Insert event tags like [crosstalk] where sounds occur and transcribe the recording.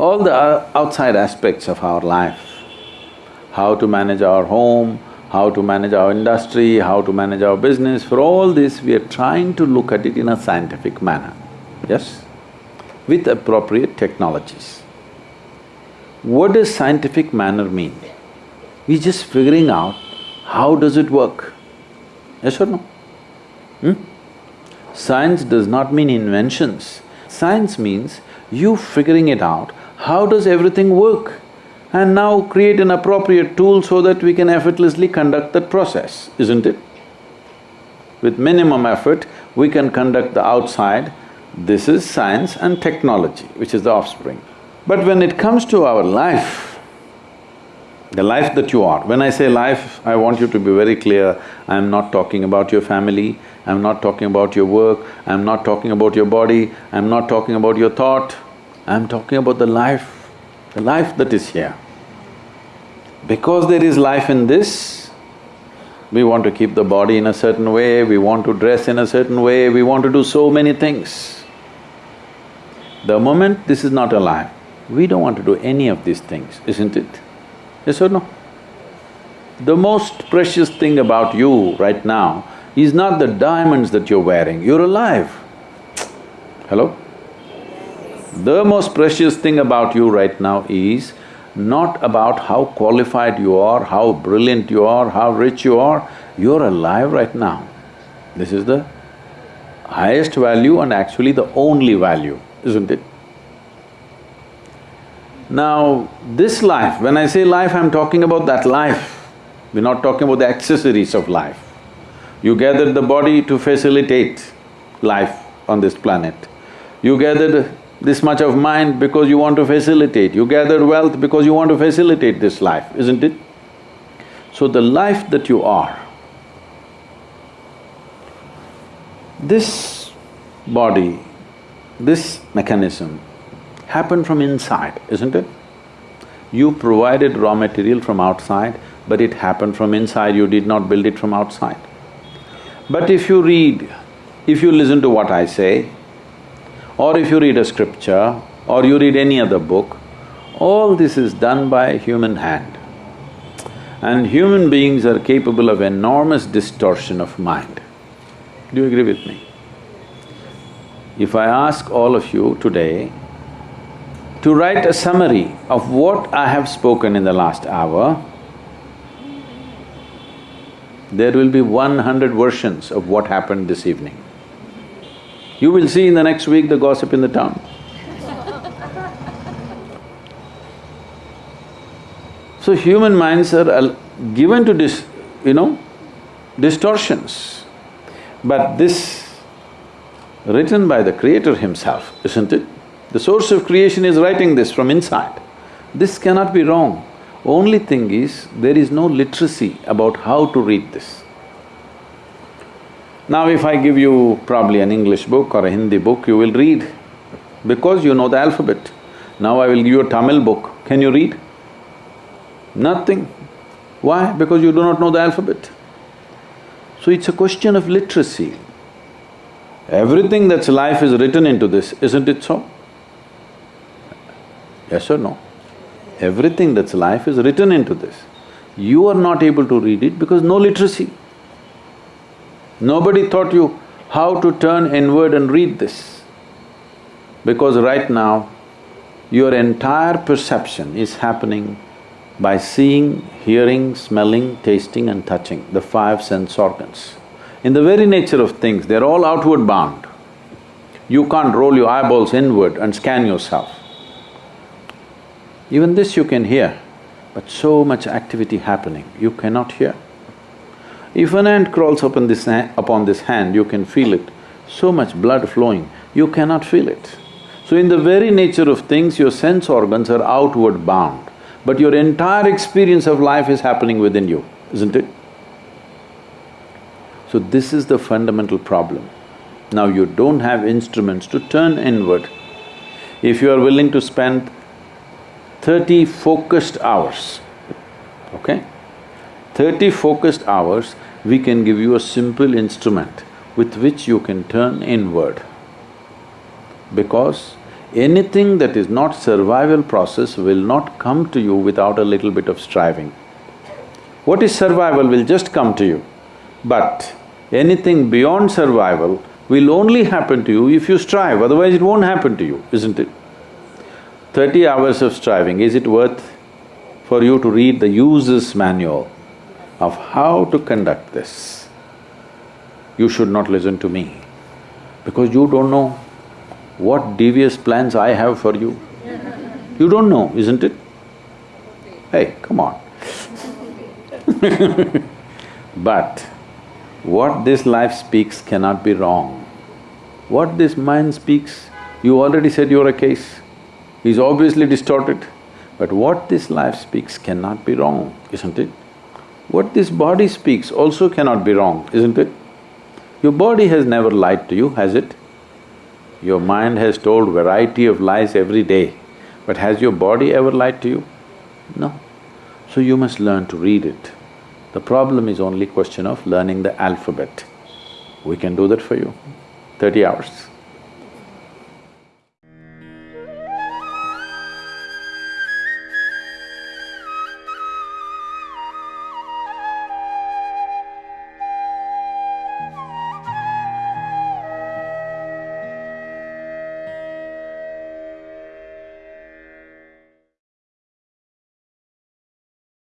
all the outside aspects of our life, how to manage our home, how to manage our industry, how to manage our business, for all this we are trying to look at it in a scientific manner, yes? With appropriate technologies. What does scientific manner mean? We're just figuring out how does it work, yes or no? Hmm? Science does not mean inventions. Science means you figuring it out, how does everything work? And now create an appropriate tool so that we can effortlessly conduct that process, isn't it? With minimum effort, we can conduct the outside. This is science and technology, which is the offspring. But when it comes to our life, the life that you are. When I say life, I want you to be very clear, I'm not talking about your family, I'm not talking about your work, I'm not talking about your body, I'm not talking about your thought, I'm talking about the life, the life that is here. Because there is life in this, we want to keep the body in a certain way, we want to dress in a certain way, we want to do so many things. The moment this is not alive, we don't want to do any of these things, isn't it? Yes or no? The most precious thing about you right now is not the diamonds that you're wearing, you're alive. Hello? The most precious thing about you right now is not about how qualified you are, how brilliant you are, how rich you are, you're alive right now. This is the highest value and actually the only value, isn't it? Now, this life, when I say life, I'm talking about that life. We're not talking about the accessories of life. You gathered the body to facilitate life on this planet. You gathered this much of mind because you want to facilitate. You gathered wealth because you want to facilitate this life, isn't it? So the life that you are, this body, this mechanism happened from inside, isn't it? You provided raw material from outside, but it happened from inside, you did not build it from outside. But if you read, if you listen to what I say, or if you read a scripture, or you read any other book, all this is done by a human hand. And human beings are capable of enormous distortion of mind. Do you agree with me? If I ask all of you today to write a summary of what I have spoken in the last hour, there will be one hundred versions of what happened this evening. You will see in the next week the gossip in the town. So human minds are given to dis… you know, distortions. But this written by the creator himself, isn't it? The source of creation is writing this from inside. This cannot be wrong. Only thing is, there is no literacy about how to read this. Now if I give you probably an English book or a Hindi book, you will read because you know the alphabet. Now I will give you a Tamil book, can you read? Nothing. Why? Because you do not know the alphabet. So it's a question of literacy. Everything that's life is written into this, isn't it so? Yes or no? Everything that's life is written into this. You are not able to read it because no literacy. Nobody taught you how to turn inward and read this. Because right now, your entire perception is happening by seeing, hearing, smelling, tasting and touching, the five sense organs. In the very nature of things, they're all outward bound. You can't roll your eyeballs inward and scan yourself. Even this you can hear, but so much activity happening, you cannot hear. If an ant crawls upon this, upon this hand, you can feel it, so much blood flowing, you cannot feel it. So in the very nature of things, your sense organs are outward bound, but your entire experience of life is happening within you, isn't it? So this is the fundamental problem. Now you don't have instruments to turn inward. If you are willing to spend thirty focused hours, okay? Thirty focused hours, we can give you a simple instrument with which you can turn inward. Because Anything that is not survival process will not come to you without a little bit of striving. What is survival will just come to you, but anything beyond survival will only happen to you if you strive, otherwise it won't happen to you, isn't it? Thirty hours of striving, is it worth for you to read the user's manual of how to conduct this? You should not listen to me, because you don't know what devious plans I have for you. You don't know, isn't it? Hey, come on [laughs] But what this life speaks cannot be wrong. What this mind speaks, you already said you're a case, is obviously distorted. But what this life speaks cannot be wrong, isn't it? What this body speaks also cannot be wrong, isn't it? Your body has never lied to you, has it? Your mind has told variety of lies every day, but has your body ever lied to you? No. So you must learn to read it. The problem is only question of learning the alphabet. We can do that for you, thirty hours.